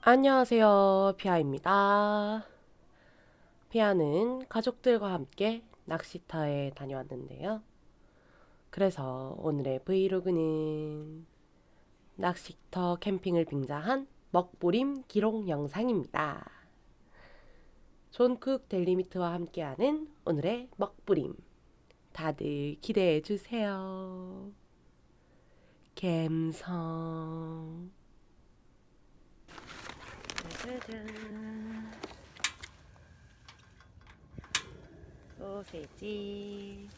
안녕하세요 피아입니다. 피아는 가족들과 함께 낚시터에 다녀왔는데요. 그래서 오늘의 브이로그는 낚시터 캠핑을 빙자한 먹보림 기록 영상입니다. 존쿡 델리미트와 함께하는 오늘의 먹부림. 다들 기대해 주세요 갬성. 소세지.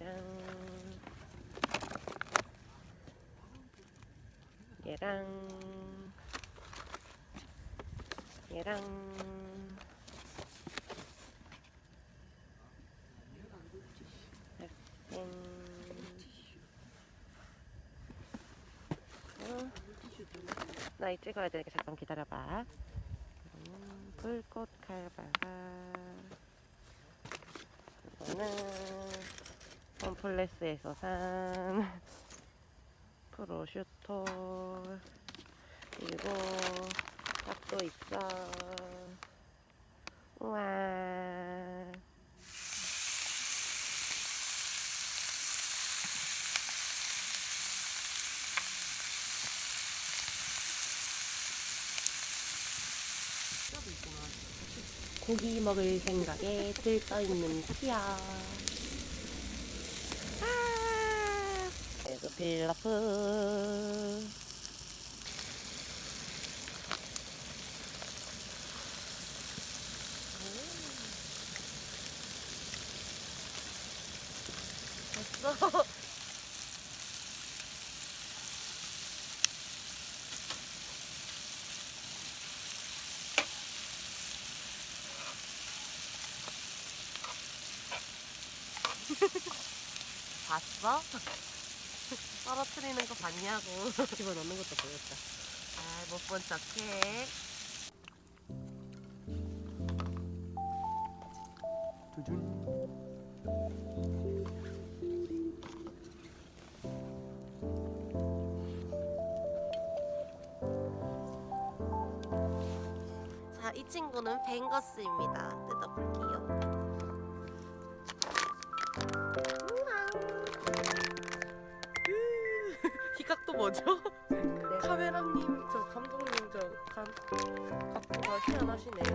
얘랑 얘랑 얘랑 나이 찍어야 되니까 잠깐 기다려봐. 음, 불꽃 칼바가 이거는 홈플레스에서 산 프로슈토 그리고 밥도 있어. 우와. 고기 먹을 생각에 들떠 있는 피야. 아, 에그 필라프. 됐어. 봤어? 떨어뜨리는 거 봤냐고 집어넣는 것도 보였다 아 못 본 척해 두준 자, 이 친구는 뱅거스입니다. 뜯어볼게요. 희각도 뭐죠? 카메라님, 저 감독님, 저 감, 각도가 희한하시네요.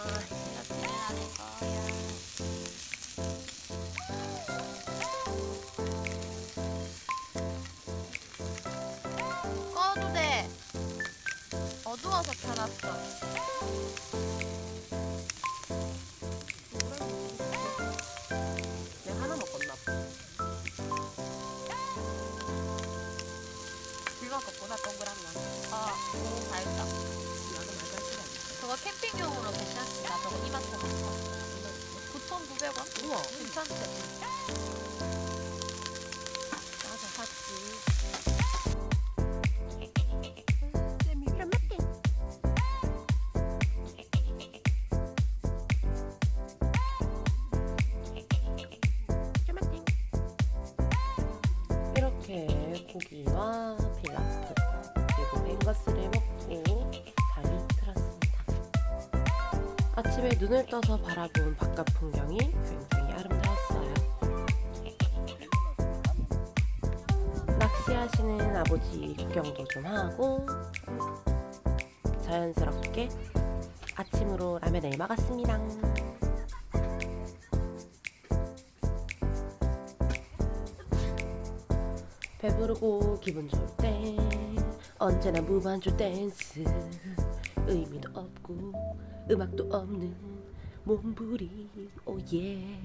아침에 눈을 떠서 바라본 바깥 풍경이 굉장히 아름다웠어요. 낚시하시는 아버지 구경도 좀 하고 자연스럽게 아침으로 라면을 먹었습니다. 배부르고 기분 좋을 때 언제나 무반주 댄스 의미도 없고 음악도 없는 몸부림. 오예.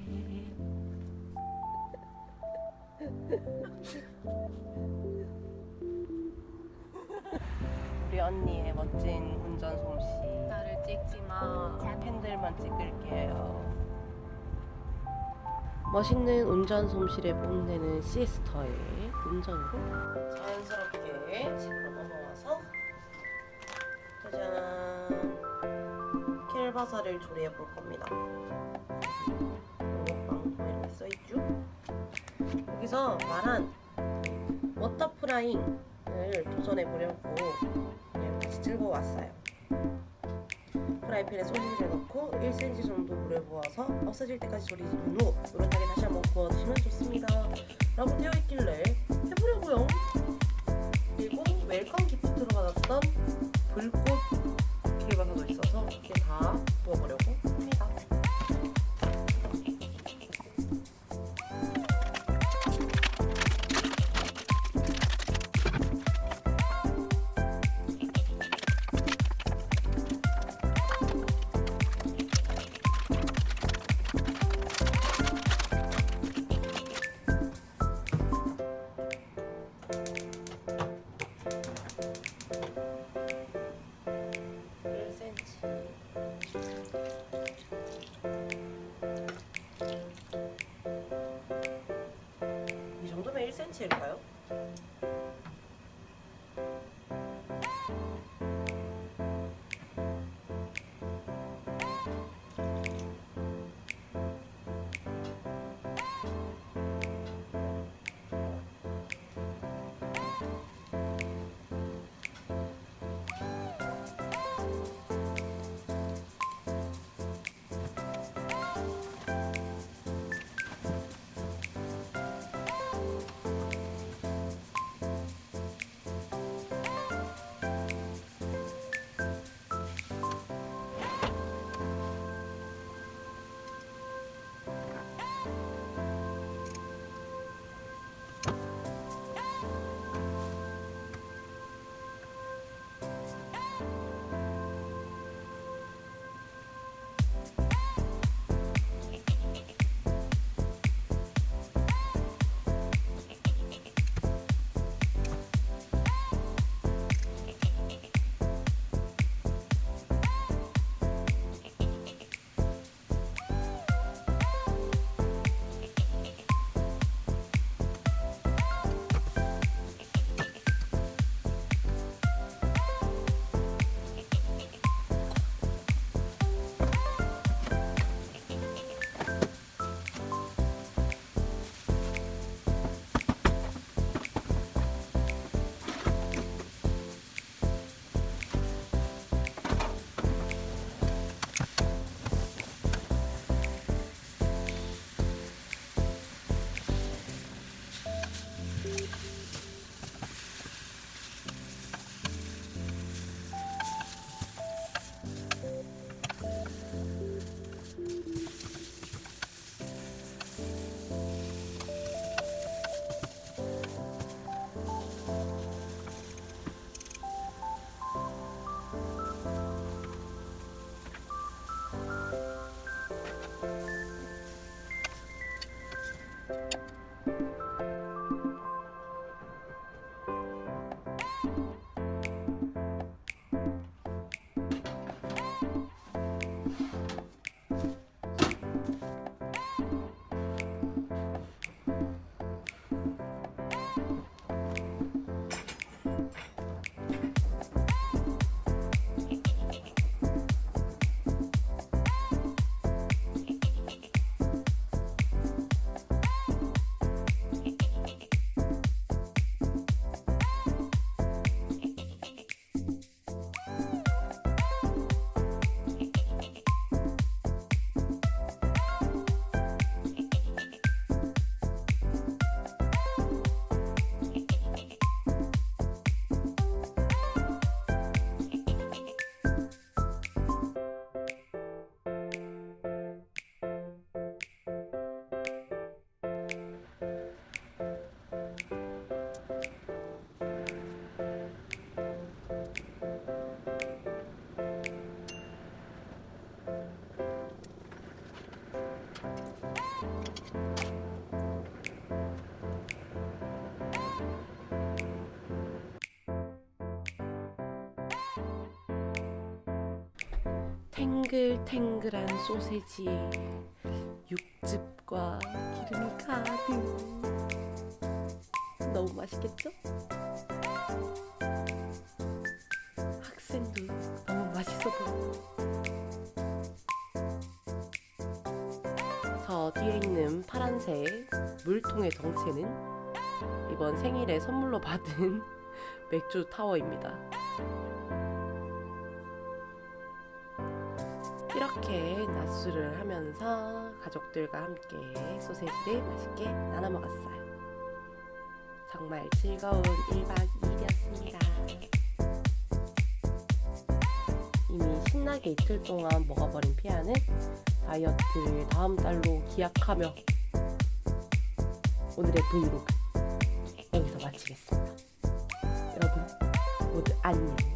우리 언니의 멋진 운전 솜씨. 나를 찍지 마. 팬들만 찍을게요. 멋있는 운전 솜씨를 뽐내는 시스터의 운전으로 자연스럽게 집으로 넘어와서 짜잔 킬바사를 조리해 볼 겁니다 먹방 이렇게 써있죠 여기서 말한 water frying을 도전해 보려고 다시 들고 왔어요 프라이팬에 소시지를 넣고 1cm 정도 물을 부어서 없어질 때까지 조리진 후 노릇하게 다시 한번 구워 드시면 좋습니다. 라고 되어 있길래 해보려고요. 그리고 웰컴 기프트로 받았던 불꽃 킬바사도 있어서 이렇게 다 부어보려고 1cm일까요? 탱글탱글한 소세지에 육즙과 기름이 가득 너무 맛있겠죠? 학생도 너무 맛있어 보여 저 뒤에 있는 파란색 물통의 정체는 이번 생일에 선물로 받은 맥주 타워입니다. 이렇게 낮술을 하면서 가족들과 함께 소세지를 맛있게 나눠 먹었어요. 정말 즐거운 1박 2일이었습니다. 이미 신나게 이틀 동안 먹어버린 피아는 다이어트를 다음 달로 기약하며 오늘의 브이로그 여기서 마치겠습니다. 여러분 모두 안녕.